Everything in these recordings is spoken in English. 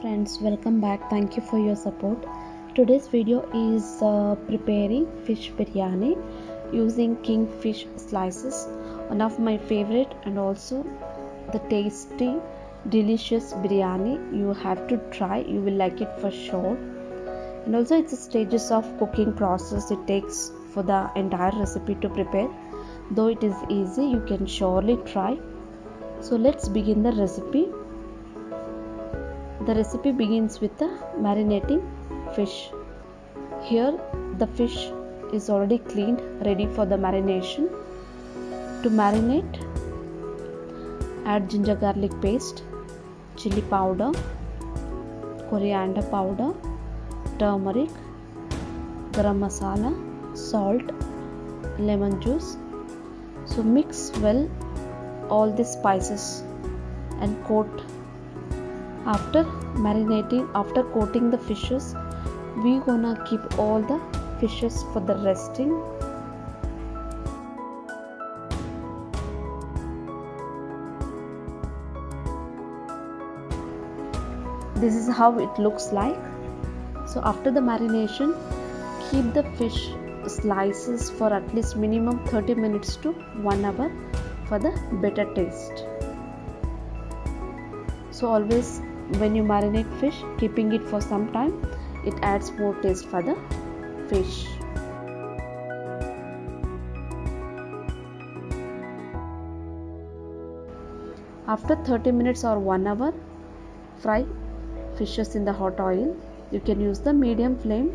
friends welcome back. Thank you for your support. Today's video is uh, preparing fish biryani using kingfish slices one of my favorite and also the tasty delicious biryani you have to try. You will like it for sure. And also it's a stages of cooking process. It takes for the entire recipe to prepare. Though it is easy you can surely try. So let's begin the recipe the recipe begins with the marinating fish. Here the fish is already cleaned ready for the marination. To marinate add ginger garlic paste, chili powder, coriander powder, turmeric, garam masala, salt, lemon juice. So mix well all the spices and coat after marinating after coating the fishes we gonna keep all the fishes for the resting. This is how it looks like. So after the marination keep the fish slices for at least minimum 30 minutes to 1 hour for the better taste. So always when you marinate fish keeping it for some time it adds more taste for the fish. After 30 minutes or 1 hour fry fishes in the hot oil. You can use the medium flame.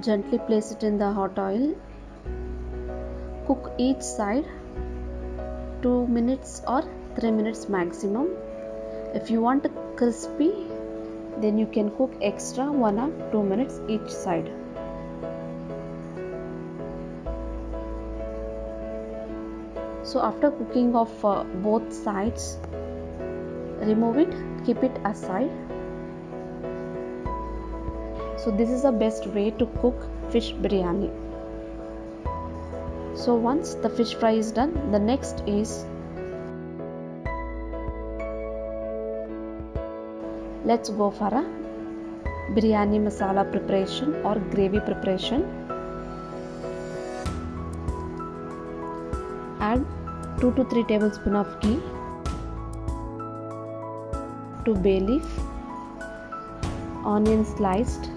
Gently place it in the hot oil. Cook each side 2 minutes or 3 minutes maximum. If you want crispy then you can cook extra 1 or 2 minutes each side. So after cooking of uh, both sides remove it keep it aside. So this is the best way to cook fish biryani. So once the fish fry is done the next is let's go for a biryani masala preparation or gravy preparation. Add 2 to 3 tablespoon of ghee to bay leaf onion sliced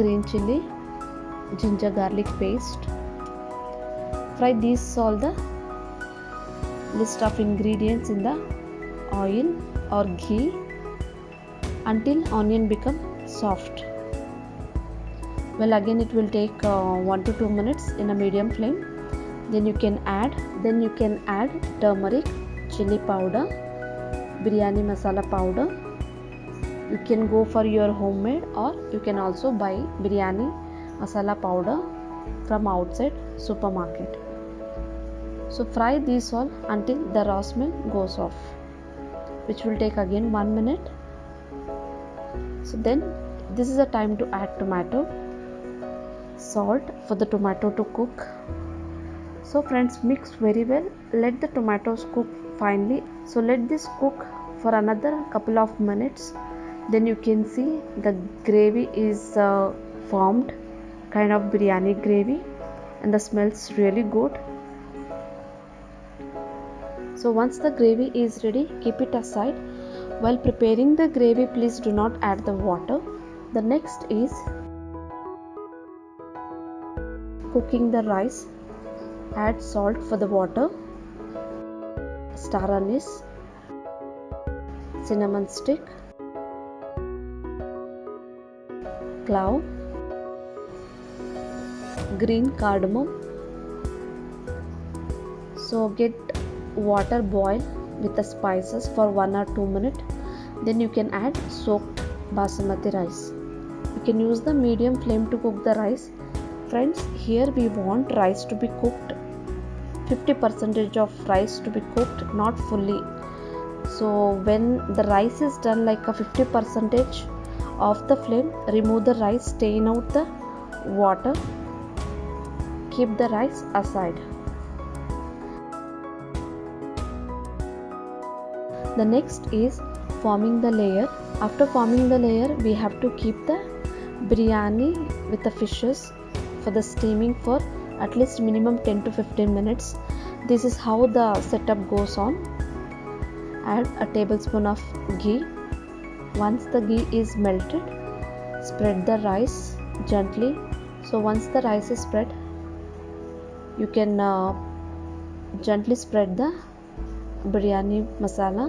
green chili ginger garlic paste. Fry these all the list of ingredients in the oil or ghee until onion become soft. Well again it will take uh, 1 to 2 minutes in a medium flame. Then you can add then you can add turmeric chili powder biryani masala powder. You can go for your homemade or you can also buy biryani masala powder from outside supermarket. So fry these all until the raw goes off which will take again 1 minute. So then this is the time to add tomato salt for the tomato to cook. So friends mix very well. Let the tomatoes cook finely. So let this cook for another couple of minutes. Then you can see the gravy is uh, formed kind of biryani gravy and the smells really good so once the gravy is ready keep it aside. While preparing the gravy please do not add the water. The next is cooking the rice. Add salt for the water. Star anise. Cinnamon stick. Clove green cardamom. So get water boil with the spices for 1 or 2 minutes. Then you can add soaked basmati rice. You can use the medium flame to cook the rice. Friends here we want rice to be cooked. 50 percentage of rice to be cooked not fully. So when the rice is done like a 50 percentage of the flame remove the rice stain out the water. Keep the rice aside the next is forming the layer. After forming the layer we have to keep the biryani with the fishes for the steaming for at least minimum 10 to 15 minutes. This is how the setup goes on. Add a tablespoon of ghee. Once the ghee is melted spread the rice gently. So once the rice is spread you can uh, gently spread the biryani masala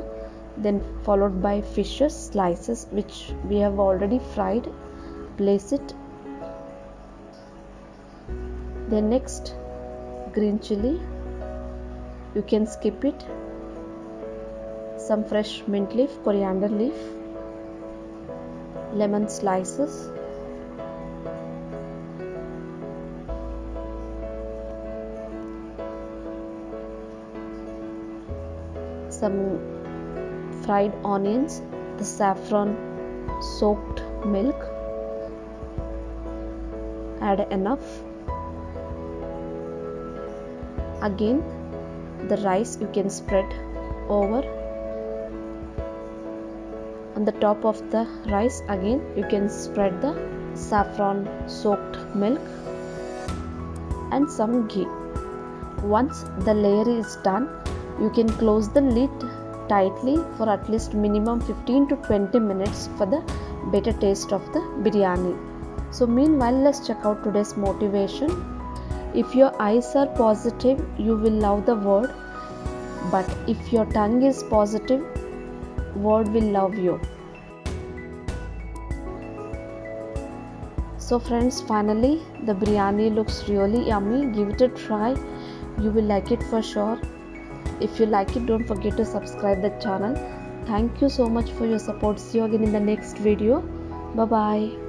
then followed by fishes slices which we have already fried place it. Then next green chili. You can skip it. Some fresh mint leaf coriander leaf lemon slices. Some fried onions the saffron soaked milk. Add enough. Again the rice you can spread over. On the top of the rice again you can spread the saffron soaked milk and some ghee. Once the layer is done you can close the lid tightly for at least minimum 15 to 20 minutes for the better taste of the biryani. So meanwhile let's check out today's motivation. If your eyes are positive you will love the word. But if your tongue is positive word will love you. So friends finally the biryani looks really yummy. Give it a try. You will like it for sure if you like it don't forget to subscribe the channel. Thank you so much for your support. See you again in the next video. Bye bye